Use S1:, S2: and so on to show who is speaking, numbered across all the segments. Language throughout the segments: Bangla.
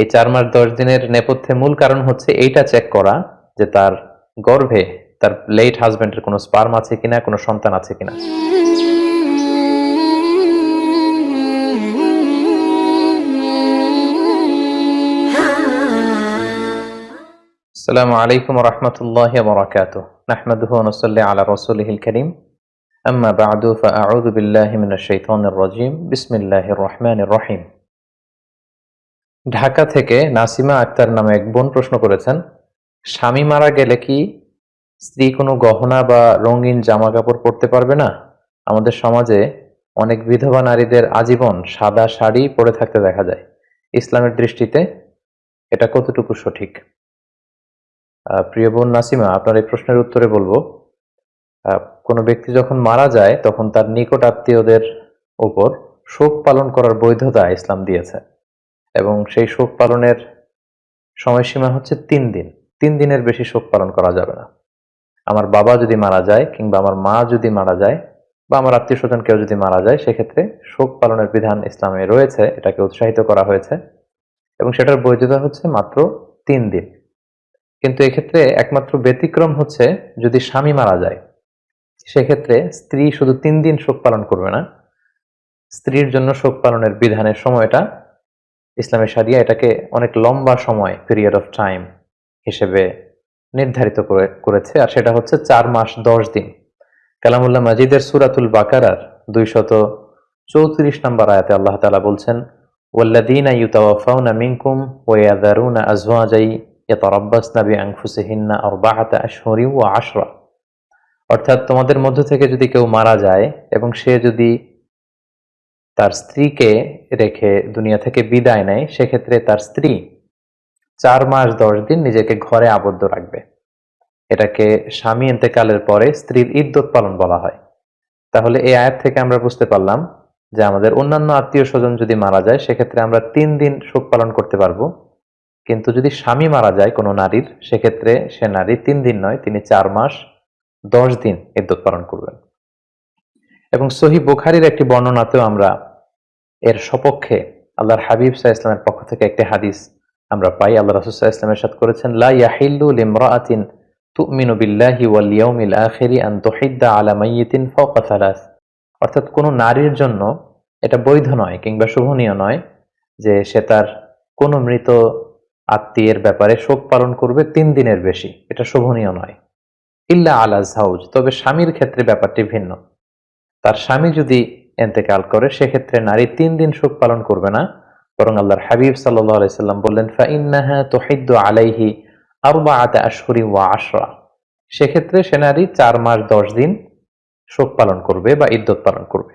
S1: এই চার মাস দশ দিনের নেপথ্যে মূল কারণ হচ্ছে এইটা চেক করা যে তার গর্ভে তার লেট হাজব্যান্ডের কোনো স্পার্ম আছে কিনা, কোনো সন্তান আছে কিনা। সালামু আলাইকুম রহমতুল্লাহ বরাকাত নাহমাদুহ নসল্লি আলা রসুলহিল করিম। আম্মা বাদু ফা আউযু বিল্লাহি মিনাশ শাইতানির রাজিম। বিসমিল্লাহির রহমানির রহিম। ঢাকা থেকে নাসিমা আক্তার নামে এক বোন প্রশ্ন করেছেন, স্বামী মারা গেলে কি স্ত্রী কোনো গহনা বা রঙিন জামা কাপড় পরতে পারবে না? আমাদের সমাজে অনেক বিধবা নারীদের আজীবন সাদা শাড়ি পরে থাকতে দেখা যায়। ইসলামের দৃষ্টিতে এটা কতটুকু সঠিক? প্রিয় বোন নাসিমা, আপনার এই প্রশ্নের উত্তরে বলব কোনো ব্যক্তি যখন মারা যায় তখন তার নিকট আত্মীয়দের উপর শোক পালন করার বৈধতা ইসলাম দিয়েছে। এবং সেই শোক পালনের সময়সীমা হচ্ছে তিন দিন। তিন দিনের বেশি শোক পালন করা যাবে না। আমার বাবা যদি মারা যায় কিংবা আমার মা যদি মারা যায় বা আমার আত্মীয় স্বজন কেউ যদি মারা যায়, সেক্ষেত্রে শোক পালনের বিধান ইসলামে রয়েছে, এটাকে উৎসাহিত করা হয়েছে এবং সেটার বৈধতা হচ্ছে মাত্র তিন দিন। কিন্তু এক্ষেত্রে একমাত্র ব্যতিক্রম হচ্ছে যদি স্বামী মারা যায়, সেক্ষেত্রে স্ত্রী শুধু তিন দিন শোক পালন করবে না। স্ত্রীর জন্য শোক পালনের বিধানের সময়টা ইসলামের সারিয়া এটাকে অনেক লম্বা সময় পিরিয়ড অফ টাইম হিসেবে নির্ধারিত করে, করেছে, আর সেটা হচ্ছে চার মাস দশ দিন। কালামুল্লাহ মাজিদের সুরাতুল বাকারার দুইশত চৌত্রিশ নম্বর আয়াতে আল্লাহ তালা বলছেন আশরা। অর্থাৎ তোমাদের মধ্য থেকে যদি কেউ মারা যায় এবং সে যদি তার স্ত্রীকে রেখে দুনিয়া থেকে বিদায় নেয়, সেক্ষেত্রে তার স্ত্রী চার মাস দশ দিন নিজেকে ঘরে আবদ্ধ রাখবে। এটাকে স্বামী ইন্তেকালের পরে স্ত্রীর ইদ্যত পালন বলা হয়। তাহলে এই আয়াত থেকে আমরা বুঝতে পারলাম যে আমাদের অন্যান্য আত্মীয় স্বজন যদি মারা যায়, সেক্ষেত্রে আমরা তিন দিন শোক পালন করতে পারব। কিন্তু যদি স্বামী মারা যায় কোনো নারীর, সেক্ষেত্রে সে নারী তিন দিন নয়, তিনি চার মাস দশ দিন ইদ্যত পালন করবেন। এবং সহি বুখারির একটি বর্ণনাতেও আমরা এর সপক্ষে আল্লাহর হাবিব সাহা ইসলামের পক্ষ থেকে একটি হাদিস আমরা পাই। আল্লাহ রসুল্লাহ ইসলামের সাথে করেছেন, লা তুমিনু বিল্লাহি ওয়াল ইয়াউমিল আখিরি আন তুহিদ্দা আলা মাইয়িতিন ফাওকা থালাস অর্থাৎ কোনো নারীর জন্য এটা বৈধ নয় কিংবা শুভনীয় নয় যে সে তার কোনো মৃত আত্মীয়ের ব্যাপারে শোক পালন করবে তিন দিনের বেশি। এটা শোভনীয় নয়। ইল্লা আলা জাউজ, তবে স্বামীর ক্ষেত্রে ব্যাপারটি ভিন্ন। তার স্বামী যদি এন্তেকাল করে, সেক্ষেত্রে নারী তিন দিন শোক পালন করবে না, বরং আল্লাহর হাবিব আলাইসাল্লাম বললেন আলাইহি আশরা। সেক্ষেত্রে সে নারী চার মাস দশ দিন শোক পালন করবে বা ইদ্যত পালন করবে।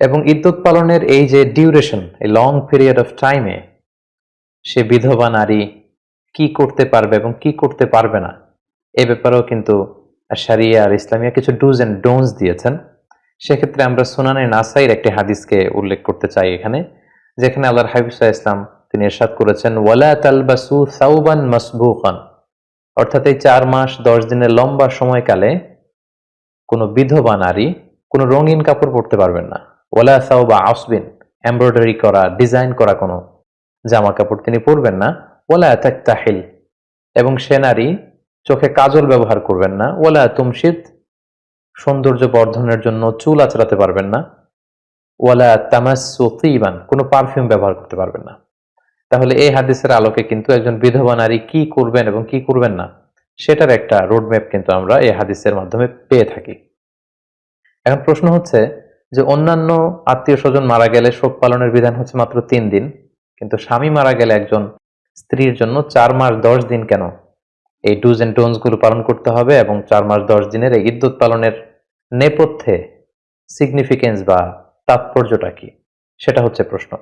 S1: এবং ইদ্যত পালনের এই যে ডিউরেশন এই লং পিরিয়ড অফ টাইমে সে বিধবা নারী কি করতে পারবে এবং কি করতে পারবে না, এ ব্যাপারেও কিন্তু সারিয়া আর ইসলামিয়া কিছু ডুজ এন্ড ডোনস দিয়েছেন। সেক্ষেত্রে আমরা সুনানে নাসাইর একটি হাদিসকে উল্লেখ করতে চাই এখানে, যেখানে আল্লাহর হাবিবুল্লাহ ইসলাম তিনি এরশাদ করেছেন, ওয়ালা তালবাসু সাউবান মাসবুকান অর্থাৎ এই চার মাস, দশ দিনের লম্বা সময়কালে কোনো বিধবা নারী কোনো রঙিন কাপড় পরতে পারবেন না। ওয়ালা সাউবা আসবিন, এমব্রয়ডারি করা, ডিজাইন করা কোনো জামা কাপড় তিনি পরবেন না। ওয়ালা তাহিল এবং সে নারী চোখে কাজল ব্যবহার করবেন না। ওয়ালা তুমশিদ, সৌন্দর্য বর্ধনের জন্য চুল আচড়াতে পারবেন না। ওয়ালা তামাসিবান কোনো পারফিউম ব্যবহার করতে পারবেন না। তাহলে এই হাদিসের আলোকে কিন্তু একজন বিধবা নারী কি করবেন এবং কি করবেন না, সেটার একটা রোডম্যাপ কিন্তু আমরা এই হাদিসের মাধ্যমে পেয়ে থাকি। এখন প্রশ্ন হচ্ছে যে, অন্যান্য আত্মীয় স্বজন মারা গেলে শোক পালনের বিধান হচ্ছে মাত্র তিন দিন, কিন্তু স্বামী মারা গেলে একজন স্ত্রীর জন্য চার মাস দশ দিন কেন? এই ডুজ এন্ড টোনসগুলো পালন করতে হবে এবং চার মাস দশ দিনের এই ইদ্যুৎ পালনের নেপথ্যে সিগনিফিকেন্স বা তাৎপর্যটা কি? সেটা হচ্ছে প্রশ্ন।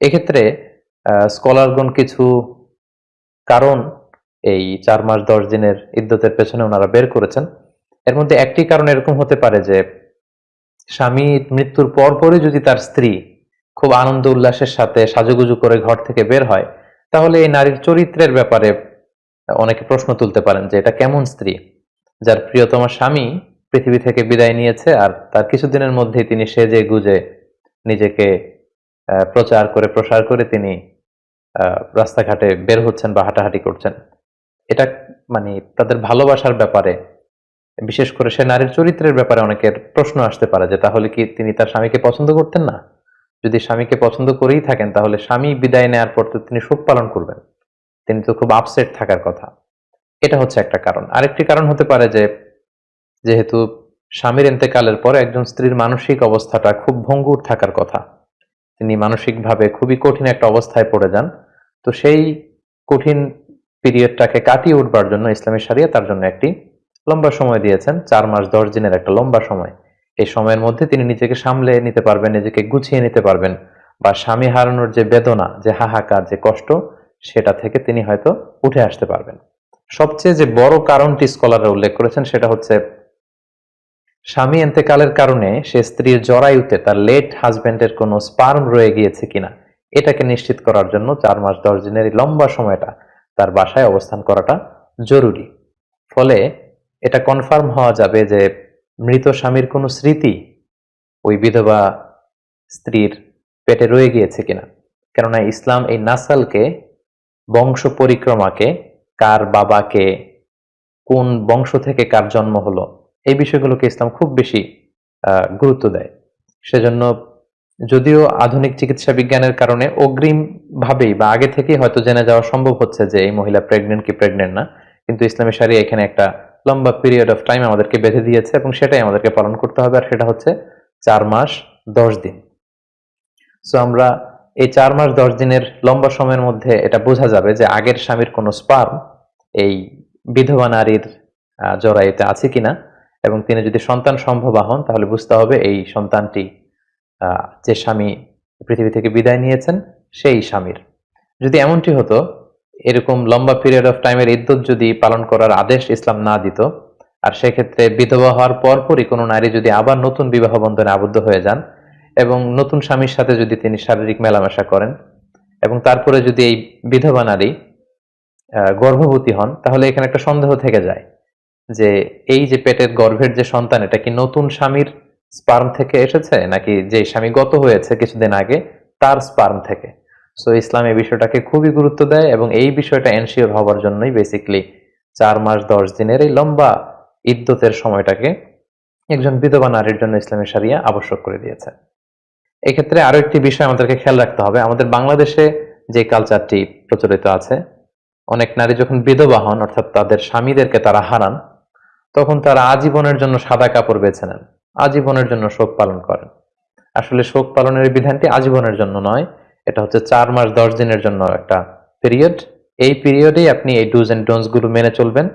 S1: এক্ষেত্রে স্কলারগণ কিছু কারণ এই চার মাস দশ দিনের ইদ্যতের পেছনে ওনারা বের করেছেন। এর মধ্যে একটি কারণ এরকম হতে পারে যে, স্বামী মৃত্যুর পর পরই যদি তার স্ত্রী খুব আনন্দ উল্লাসের সাথে সাজুগুজু করে ঘর থেকে বের হয়, তাহলে এই নারীর চরিত্রের ব্যাপারে অনেকে প্রশ্ন তুলতে পারেন যে এটা কেমন স্ত্রী? যার প্রিয়তম স্বামী পৃথিবী থেকে বিদায় নিয়েছে আর তার কিছুদিনের মধ্যেই তিনি সেজে গুজে নিজেকে প্রচার করে, প্রসার করে তিনি রাস্তাঘাটে বের হচ্ছেন বা হাঁটাহাঁটি করছেন। এটা মানে তাদের ভালোবাসার ব্যাপারে, বিশেষ করে সে নারীর চরিত্রের ব্যাপারে অনেকের প্রশ্ন আসতে পারে যে তাহলে কি তিনি তার স্বামীকে পছন্দ করতেন না? যদি স্বামীকে পছন্দ করেই থাকেন তাহলে স্বামী বিদায় নেওয়ার পর তো তিনি শোক পালন করবেন। তিনি তো খুব আপসেট থাকার কথা। এটা হচ্ছে একটা কারণ। আরেকটি কারণ হতে পারে যে, যেহেতু স্বামীর এতেকালের পর একজন স্ত্রীর মানসিক অবস্থাটা খুব ভঙ্গুর থাকার কথা, তিনি মানসিকভাবে খুবই কঠিন একটা অবস্থায় পড়ে যান, তো সেই কঠিন পিরিয়ডটাকে কাটিয়ে উঠবার জন্য ইসলামী সারিয়া তার জন্য একটি লম্বা সময় দিয়েছেন, চার মাস দশ দিনের একটা লম্বা সময়। এই সময়ের মধ্যে তিনি নিজেকে সামলে নিতে পারবেন, নিজেকে গুছিয়ে নিতে পারবেন, বা স্বামী হারানোর যে বেদনা, যে হাহাকার, যে কষ্ট সেটা থেকে তিনি হয়তো উঠে আসতে পারবেন। সবচেয়ে যে বড় কারণটি স্কলাররা উল্লেখ করেছেন সেটা হচ্ছে, স্বামী এন্তেকালের কারণে সে স্ত্রীর জরায়ুতে তার লেট হাজবেন্ডের কোনো স্পার্ম রয়ে গিয়েছে কিনা, এটাকে নিশ্চিত করার জন্য চার মাস দশ দিনের লম্বা সময়টা তার বাসায় অবস্থান করাটা জরুরি। ফলে এটা কনফার্ম হওয়া যাবে যে মৃত স্বামীর কোনো স্মৃতি ওই বিধবা স্ত্রীর পেটে রয়ে গিয়েছে কিনা। কেননা ইসলাম এই নাসালকে বংশ পরিক্রমাকে কার বাবাকে, কোন বংশ থেকে কার জন্ম হলো, এই বিষয়গুলোকে ইসলাম খুব বেশি গুরুত্ব দেয়। সেজন্য যদিও আধুনিক চিকিৎসা বিজ্ঞানের কারণে অগ্রিম ভাবেই বা আগে থেকেই হয়তো জেনে যাওয়া সম্ভব হচ্ছে যে এই মহিলা প্রেগনেন্ট কি প্রেগনেন্ট না, কিন্তু ইসলামী সারিয়া এখানে একটা লম্বা পিরিয়ড অফ টাইম আমাদেরকে বেঁধে দিয়েছে এবং সেটাই আমাদেরকে পালন করতে হবে, আর সেটা হচ্ছে চার মাস, দশ দিন। সো আমরা এই চার মাস, দশ দিনের লম্বা সময়ের মধ্যে এটা বোঝা যাবে যে আগের স্বামীর কোনো স্পার্ম এই বিধবা নারীর জরায়ুতে আছে কিনা এবং তিনি যদি সন্তান সম্ভবা হন, তাহলে বুঝতে হবে এই সন্তানটি যে স্বামী পৃথিবী থেকে বিদায় নিয়েছেন, সেই স্বামীর। যদি এমনটি হতো, এরকম লম্বা পিরিয়ড অফ টাইমের ইদ্যুৎ যদি পালন করার আদেশ ইসলাম না দিত, আর সেক্ষেত্রে বিধবা হওয়ার পরপরই কোনো নারী যদি আবার নতুন বিবাহ বন্ধনে আবদ্ধ হয়ে যান এবং নতুন স্বামীর সাথে যদি তিনি শারীরিক মেলামেশা করেন এবং তারপরে যদি এই বিধবা নারী গর্ভবতী হন, তাহলে এখানে একটা সন্দেহ থেকে যায় যে এই যে পেটের গর্ভের যে সন্তান, এটা কি নতুন স্বামীর স্পার্ম থেকে এসেছে? নাকি যে স্বামী গত হয়েছে কিছুদিন আগে, তার স্পার্ম থেকে? সো ইসলাম এই বিষয়টাকে খুবই গুরুত্ব দেয় এবং এই বিষয়টা এনশিওর হওয়ার জন্যই বেসিকলি চার মাস, দশ দিনের এই লম্বা ইদ্যতের সময়টাকে একজন বিধবা নারীর জন্য ইসলামী সারিয়া আবশ্যক করে দিয়েছে। এক্ষেত্রে আরও একটি বিষয় আমাদেরকে খেয়াল রাখতে হবে। আমাদের বাংলাদেশে যে কালচারটি প্রচলিত আছে, অনেক নারী যখন বিধবা হন, অর্থাৎ তাদের স্বামীদেরকে তারা হারান, তখন তারা আজীবনের জন্য সাদা কাপড় বেছে নেন, আজীবনের জন্য শোক পালন করেন। আসলে শোক পালনের বিধানটি আজীবনের জন্য নয়, এটা হচ্ছে চার মাস দশ দিনের জন্য একটা পিরিয়ড এই পিরিয়ডেই আপনি এই ডুজ এন্ড ডোনসগুলো মেনে চলবেন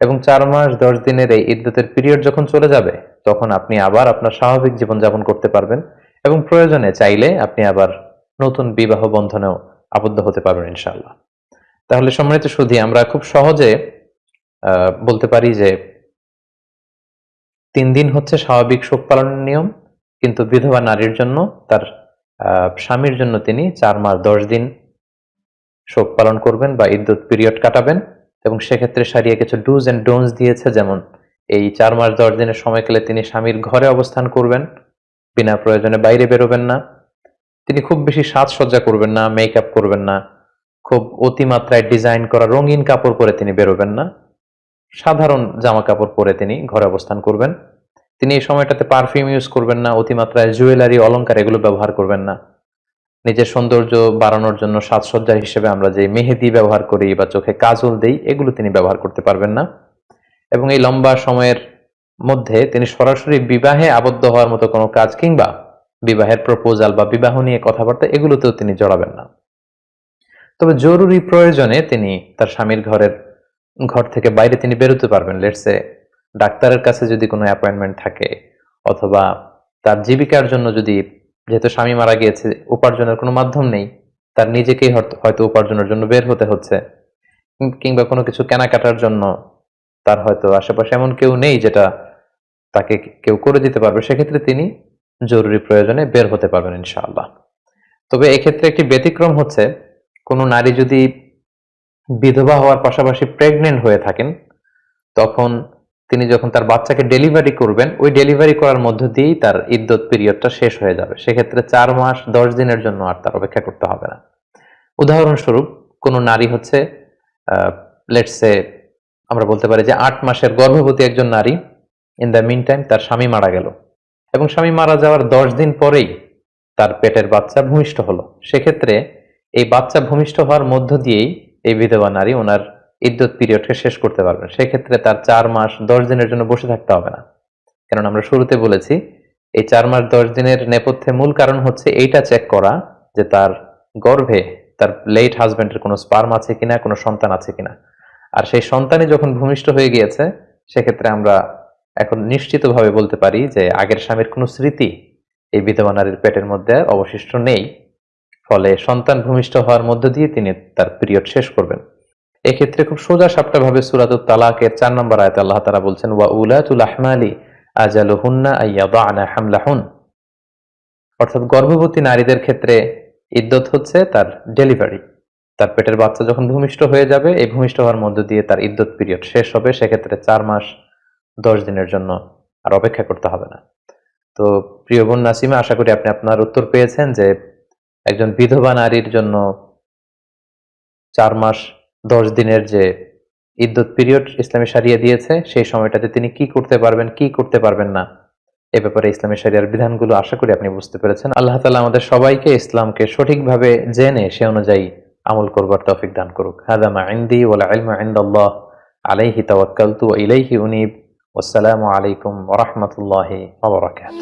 S1: এবং চার মাস দশ দিনের এই ইদ্যতের পিরিয়ড যখন চলে যাবে, তখন আপনি আবার আপনার স্বাভাবিক জীবন যাপন করতে পারবেন। এবং প্রয়োজনে চাইলে আপনি আবার নতুন বিবাহ বন্ধনেও আবদ্ধ হতে পারবেন, ইনশাআল্লাহ। তাহলে সম্মানিত সুধী, আমরা খুব সহজে বলতে পারি যে তিন দিন হচ্ছে স্বাভাবিক শোক পালনের নিয়ম, কিন্তু বিধবা নারীর জন্য তার স্বামীর জন্য তিনি চার মাস দশ দিন শোক পালন করবেন বা ইদ্যুৎ পিরিয়ড কাটাবেন এবং সেক্ষেত্রে সারিয়ে কিছু ডুজ এন্ড ডোনস দিয়েছে, যেমন এই চার মাস দশ দিনের সময়কালে তিনি স্বামীর ঘরে অবস্থান করবেন। বিনা প্রয়োজনে বাইরে বেরোবেন না। তিনি খুব বেশি সাজসজ্জা করবেন না মেকআপ করবেন না। খুব অতিমাত্রায় ডিজাইন করা রঙিন কাপড় পরে তিনি বেরোবেন না। সাধারণ জামা কাপড় পরে তিনি ঘরে অবস্থান করবেন। তিনি এই সময়টাতে পারফিউম ইউজ করবেন না, অতিমাত্রায় জুয়েলারি অলংকার এগুলো ব্যবহার করবেন না। নিজের সৌন্দর্য বাড়ানোর জন্য সাজসজ্জা হিসেবে আমরা যে মেহেদি ব্যবহার করি বা চোখে কাজল দেই, এগুলো তিনি ব্যবহার করতে পারবেন না। এবং এই লম্বা সময়ের মধ্যে তিনি সরাসরি বিবাহে আবদ্ধ হওয়ার মতো কোনো কাজ কিংবা বিবাহের প্রপোজাল বা বিবাহ নিয়ে কথাবার্তা এগুলোতেও তিনি জড়াবেন না। তবে জরুরি প্রয়োজনে তিনি তার স্বামীর ঘরের ঘর থেকে বাইরে তিনি বেরোতে পারবেন। লেটসে ডাক্তারের কাছে যদি কোনো অ্যাপয়েন্টমেন্ট থাকে অথবা তার জীবিকার জন্য যদি যেহেতু স্বামী মারা গিয়েছে, উপার্জনের কোনো মাধ্যম নেই, তার নিজেকেই হয়তো- উপার্জনের জন্য বের হতে হচ্ছে। কিংবা কোনো কিছু কেনাকাটার জন্য তার হয়তো আশেপাশে এমন কেউ নেই যেটা তাকে কেউ করে দিতে পারবে, সেক্ষেত্রে তিনি জরুরি প্রয়োজনে বের হতে পারবেন ইনশাআল্লাহ। তবে এক্ষেত্রে একটি ব্যতিক্রম হচ্ছে, কোনো নারী যদি বিধবা হওয়ার পাশাপাশি প্রেগনেন্ট হয়ে থাকেন, তখন তিনি যখন তার বাচ্চাকে ডেলিভারি করবেন, ওই ডেলিভারি করার মধ্য দিয়েই তার ইদ্যত পিরিয়ডটা শেষ হয়ে যাবে। সেক্ষেত্রে চার মাস, দশ দিনের জন্য আর তার অপেক্ষা করতে হবে না। উদাহরণস্বরূপ, কোনো নারী হচ্ছে লেটসে আমরা বলতে পারি যে আট মাসের গর্ভবতী একজন নারী ইন দ্য মিন টাইম তার স্বামী মারা গেল। এবং স্বামী মারা যাওয়ার দশ দিন পরেই তার পেটের বাচ্চা ভূমিষ্ঠ হলো। সেক্ষেত্রে এই বাচ্চা ভূমিষ্ঠ হওয়ার মধ্য দিয়েই এই বিধবা নারী ওনার ইদ্যুৎ পিরিয়ডকে শেষ করতে পারবেন। সেক্ষেত্রে তার চার মাস দশ দিনের জন্য বসে থাকতে হবে না। কারণ আমরা শুরুতে বলেছি, এই চার মাস দশ দিনের নেপথ্যে মূল কারণ হচ্ছে এইটা চেক করা যে তার গর্ভে তার লেট হাজবেন্ডের কোনো স্পার্ম আছে কিনা, কোনো সন্তান আছে কিনা। আর সেই সন্তানই যখন ভূমিষ্ঠ হয়ে গিয়েছে, সেক্ষেত্রে আমরা এখন নিশ্চিতভাবে বলতে পারি যে আগের স্বামীর কোনো স্মৃতি এই বিধবা নারীর পেটের মধ্যে অবশিষ্ট নেই। ফলে সন্তান ভূমিষ্ঠ হওয়ার মধ্য দিয়ে তিনি তার পিরিয়ড শেষ করবেন। এক্ষেত্রে খুব সোজা সাপটা ভাবে সুরাতুত তালাকের চার নম্বর আয়তে আল্লাহ তারা বলছেন, ওয়া উলাতুল আহমালি আজালুহুন্না আইয়াদানা হামলাহুন। অর্থাৎ গর্ভবতী নারীদের ক্ষেত্রে ইদ্যত হচ্ছে তার ডেলিভারি। তার পেটের বাচ্চা যখন ভূমিষ্ঠ হয়ে যাবে, এই ভূমিষ্ঠ হওয়ার মধ্য দিয়ে তার ইদ্যত পিরিয়ড শেষ হবে। সেক্ষেত্রে চার মাস দশ দিনের জন্য আর অপেক্ষা করতে হবে না। তো প্রিয় বোন নাসিমা, আশা করি আপনি আপনার উত্তর পেয়েছেন যে একজন বিধবা নারীর জন্য চার মাস দশ দিনের যে ইদ্যুৎ পিরিয়ড ইসলামী সারিয়া দিয়েছে, সেই সময়টাতে তিনি কি করতে পারবেন, কি করতে পারবেন না, এ ব্যাপারে ইসলামী সারিয়ার বিধানগুলো আশা করি আপনি বুঝতে পেরেছেন। আল্লাহ তালা আমাদের সবাইকে ইসলামকে সঠিকভাবে জেনে সে অনুযায়ী আমল করবার তৌফিক দান করুক। হাদামা ইন্দি ওয়ালা ইলমা ইন্দাল্লাহ আলাইহি তাওয়াক্কালতু ইলাইহি উনিব। ওয়াসসালামু আলাইকুম ওয়া রাহমাতুল্লাহি ওয়া বারাকাতুহু